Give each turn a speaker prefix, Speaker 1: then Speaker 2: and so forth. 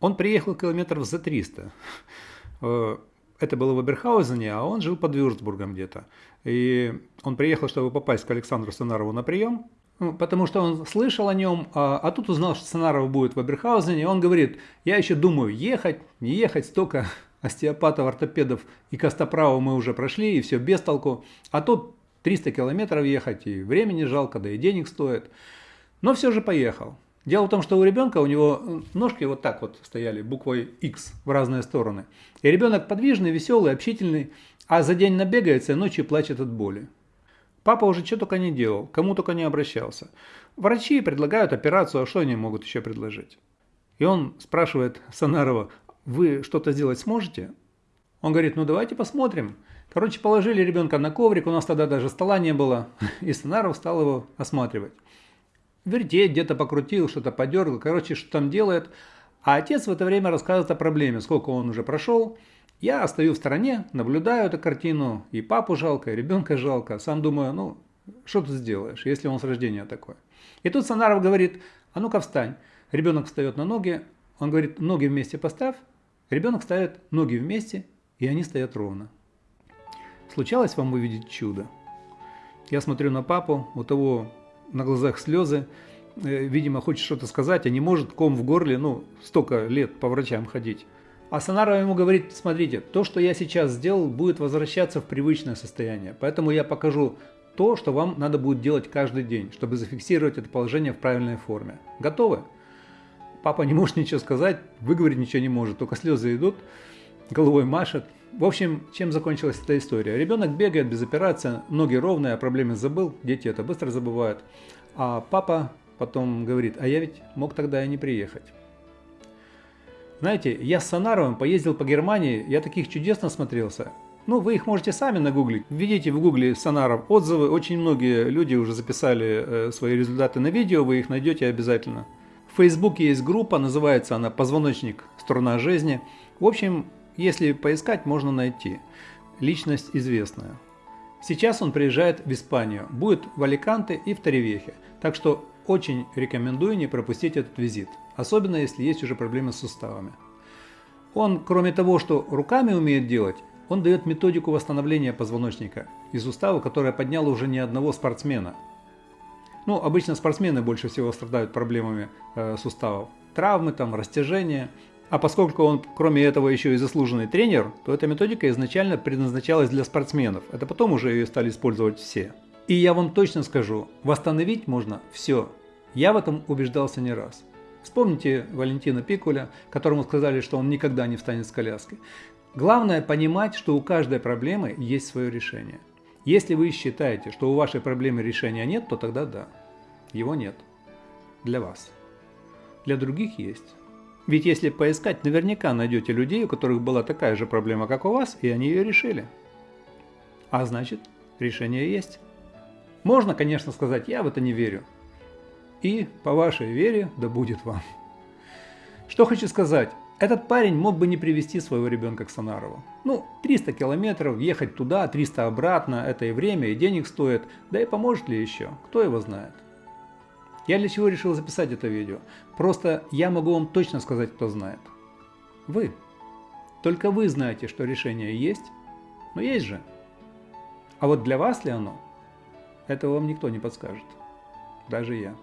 Speaker 1: Он приехал километров за 300. Э, это было в Эберхаузене, а он жил под Вюрцбургом где-то. И он приехал, чтобы попасть к Александру Санарову на прием, ну, потому что он слышал о нем, а, а тут узнал, что Санаров будет в Эберхаузене. И он говорит, я еще думаю, ехать, не ехать, столько остеопатов, ортопедов и костоправов мы уже прошли, и все без толку. А тут 300 километров ехать, и времени жалко, да и денег стоит. Но все же поехал. Дело в том, что у ребенка у него ножки вот так вот стояли, буквой X в разные стороны. И ребенок подвижный, веселый, общительный, а за день набегается ночью плачет от боли. Папа уже что только не делал, кому только не обращался. Врачи предлагают операцию, а что они могут еще предложить? И он спрашивает Санарова, вы что-то сделать сможете? Он говорит, ну давайте посмотрим. Короче, положили ребенка на коврик, у нас тогда даже стола не было, и Санаров стал его осматривать. Вертеть, где-то покрутил, что-то подергал, короче, что там делает. А отец в это время рассказывает о проблеме, сколько он уже прошел. Я стою в стороне, наблюдаю эту картину, и папу жалко, и ребенка жалко. Сам думаю, ну, что ты сделаешь, если он с рождения такой. И тут Санаров говорит, а ну-ка встань. Ребенок встает на ноги, он говорит, ноги вместе поставь. Ребенок ставит ноги вместе, и они стоят ровно. Случалось вам увидеть чудо? Я смотрю на папу, у того на глазах слезы, э, видимо, хочет что-то сказать, а не может, ком в горле, ну, столько лет по врачам ходить. А Санаров ему говорит, смотрите, то, что я сейчас сделал, будет возвращаться в привычное состояние, поэтому я покажу то, что вам надо будет делать каждый день, чтобы зафиксировать это положение в правильной форме. Готовы? Папа не может ничего сказать, выговорить ничего не может, только слезы идут, головой машет. В общем, чем закончилась эта история? Ребенок бегает без операции, ноги ровные, о проблеме забыл, дети это быстро забывают. А папа потом говорит, а я ведь мог тогда и не приехать. Знаете, я с Сонаровым поездил по Германии, я таких чудес насмотрелся. Ну, вы их можете сами нагуглить. Введите в гугле Сонаров отзывы, очень многие люди уже записали э, свои результаты на видео, вы их найдете обязательно. В Фейсбуке есть группа, называется она «Позвоночник. Сторона жизни». В общем, если поискать, можно найти. Личность известная. Сейчас он приезжает в Испанию, будет в Аликанте и в Таревехе, так что очень рекомендую не пропустить этот визит, особенно если есть уже проблемы с суставами. Он, кроме того, что руками умеет делать, он дает методику восстановления позвоночника и сустава, которая подняла уже не одного спортсмена. Ну, обычно спортсмены больше всего страдают проблемами э, суставов. Травмы, там, растяжения. А поскольку он, кроме этого, еще и заслуженный тренер, то эта методика изначально предназначалась для спортсменов. Это потом уже ее стали использовать все. И я вам точно скажу, восстановить можно все. Я в этом убеждался не раз. Вспомните Валентина Пикуля, которому сказали, что он никогда не встанет с коляски. Главное понимать, что у каждой проблемы есть свое решение. Если вы считаете, что у вашей проблемы решения нет, то тогда да, его нет. Для вас. Для других есть. Ведь если поискать, наверняка найдете людей, у которых была такая же проблема, как у вас, и они ее решили. А значит, решение есть. Можно, конечно, сказать, я в это не верю. И по вашей вере да будет вам. Что хочу сказать. Этот парень мог бы не привести своего ребенка к Сонарову. Ну, 300 километров, ехать туда, 300 обратно, это и время, и денег стоит. Да и поможет ли еще, кто его знает. Я для чего решил записать это видео? Просто я могу вам точно сказать, кто знает. Вы. Только вы знаете, что решение есть, но есть же. А вот для вас ли оно? Этого вам никто не подскажет. Даже я.